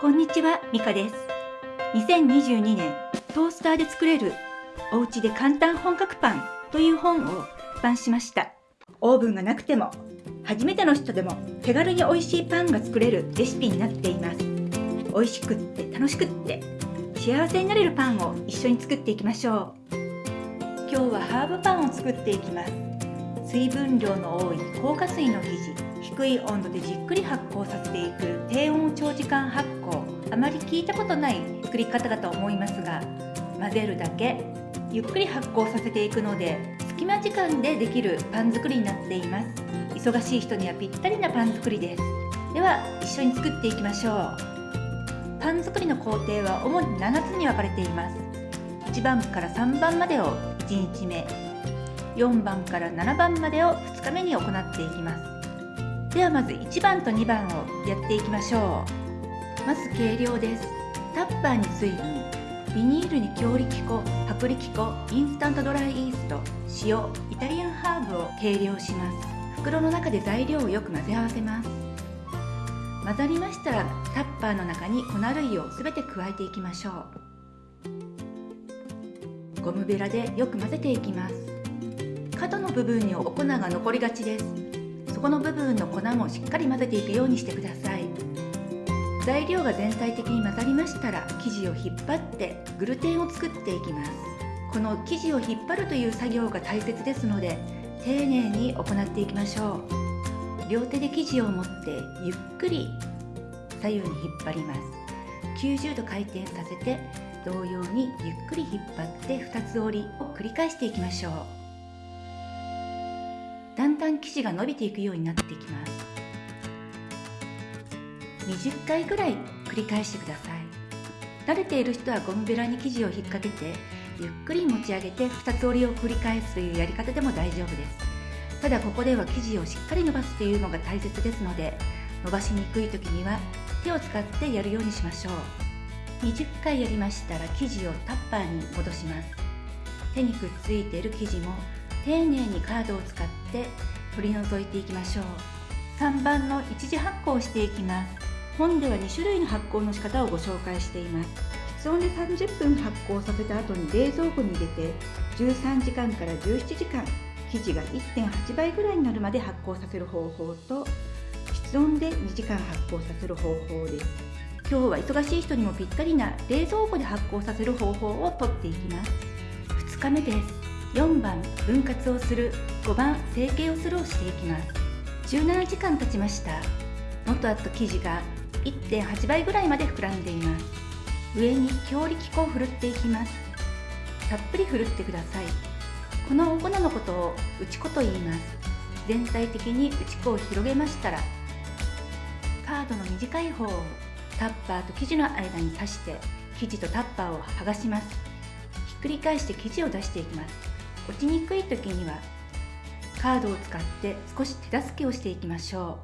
こんにちは、ミカです。2022年、トースターで作れるお家で簡単本格パンという本を出版しました。オーブンがなくても、初めての人でも手軽に美味しいパンが作れるレシピになっています。美味しくって楽しくって幸せになれるパンを一緒に作っていきましょう。今日はハーブパンを作っていきます。水分量の多い硬化水の生地低い温度でじっくり発酵させていく低温長時間発酵。あまり聞いたことない作り方だと思いますが混ぜるだけゆっくり発酵させていくので隙間時間でできるパン作りになっています。忙しい人にはぴったりなパン作りです。では一緒に作っていきましょう。パン作りの工程は主に7つに分かれています。1番から3番までを1日目4番から7番までを2日目に行っていきます。ではまず1番と2番をやっていきましょう。まず計量です。タッパーに水分。ビニールに強力粉。薄力粉。インスタントドライイースト。塩。イタリアンハーブを計量します。袋の中で材料をよく混ぜ合わせます。混ざりましたらタッパーの中に粉類をすべて加えていきましょう。ゴムベラでよく混ぜていきます。角の部分にお粉が残りがちです。そこの部分の粉もしっかり混ぜていくようにしてください。材料が全体的に混ざりましたら生地を引っ張ってグルテンを作っていきます。この生地を引っ張るという作業が大切ですので丁寧に行っていきましょう。両手で生地を持ってゆっくり左右に引っ張ります。90度回転させて同様にゆっくり引っ張って2つ折りを繰り返していきましょう。だんだん生地が伸びていくようになってきます。20回ぐらい繰り返してください。慣れている人はゴムベラに生地を引っ掛けてゆっくり持ち上げて2つ折りを繰り返すというやり方でも大丈夫です。ただここでは生地をしっかり伸ばすというのが大切ですので伸ばしにくい時には手を使ってやるようにしましょう。20回やりましたら生地をタッパーに戻します。手にくっついている生地も丁寧にカードを使って取り除いていきましょう。3番の一次発酵をしていきます。本では2種類の発酵の仕方をご紹介しています。室温で30分発酵させた後に冷蔵庫に入れて13時間から17時間生地が1.8倍ぐらいになるまで発酵させる方法と室温で2時間発酵させる方法です。今日は忙しい人にもぴったりな冷蔵庫で発酵させる方法をとっていきます。2日目です。4番分割をする5番成形をするをしていきます。17時間経ちました。元あった生地が1.8倍ぐらいまで膨らんでいます。上に強力粉をふるっていきます。たっぷりふるってください。このお粉のことを打ち粉と言います。全体的に打ち粉を広げましたらカードの短い方をタッパーと生地の間に刺して生地とタッパーを剥がします。ひっくり返して生地を出していきます。落ちにくい時にはカードを使って少し手助けをしていきましょ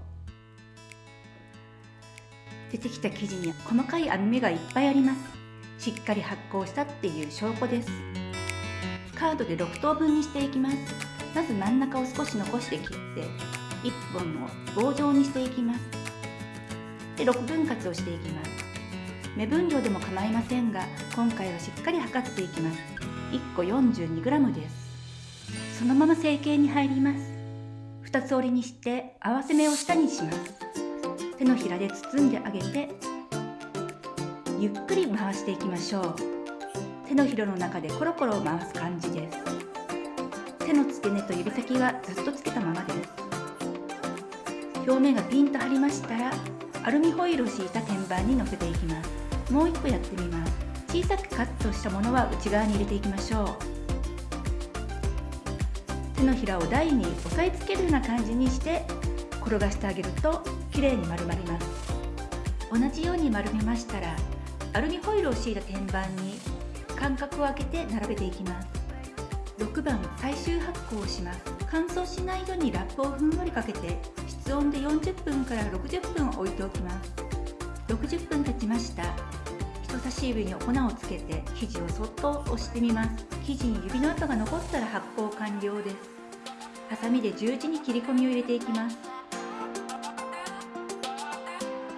う。出てきた生地に細かい網目がいっぱいあります。しっかり発酵したっていう証拠です。カードで6等分にしていきます。まず真ん中を少し残して切って1本の棒状にしていきます。で6分割をしていきます。目分量でも構いませんが今回はしっかり測っていきます。1個 42g です。そのまま成形に入ります。2つ折りにして合わせ目を下にします。手のひらで包んであげてゆっくり回していきましょう。手のひらの中でコロコロ回す感じです。手の付け根と指先はずっとつけたままです。表面がピンと張りましたらアルミホイルを敷いた天板に乗せていきます。もう一個やってみます。小さくカットしたものは内側に入れていきましょう。手のひらを台に押さえつけるような感じにして転がしてあげるときれいに丸まります。同じように丸めましたらアルミホイルを敷いた天板に間隔を空けて並べていきます。6番最終発酵をします。乾燥しないようにラップをふんわりかけて室温で40分から60分置いておきます。60分経ちました。人差し指に粉をつけて生地をそっと押してみます。生地に指の跡が残ったら発酵完了です。ハサミで十字に切り込みを入れていきます。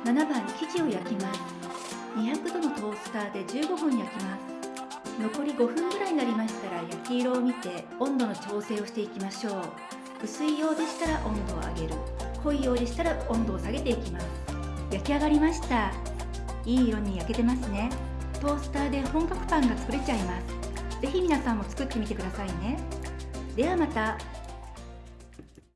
7番生地を焼きます。200のトースターで15分焼きます。残り5分ぐらいになりましたら焼き色を見て温度の調整をしていきましょう。薄いようでしたら温度を上げる。濃いようでしたら温度を下げていきます。焼き上がりました。いい色に焼けてますね。トースターで本格パンが作れちゃいます。ぜひ皆さんも作ってみてくださいね。ではまた。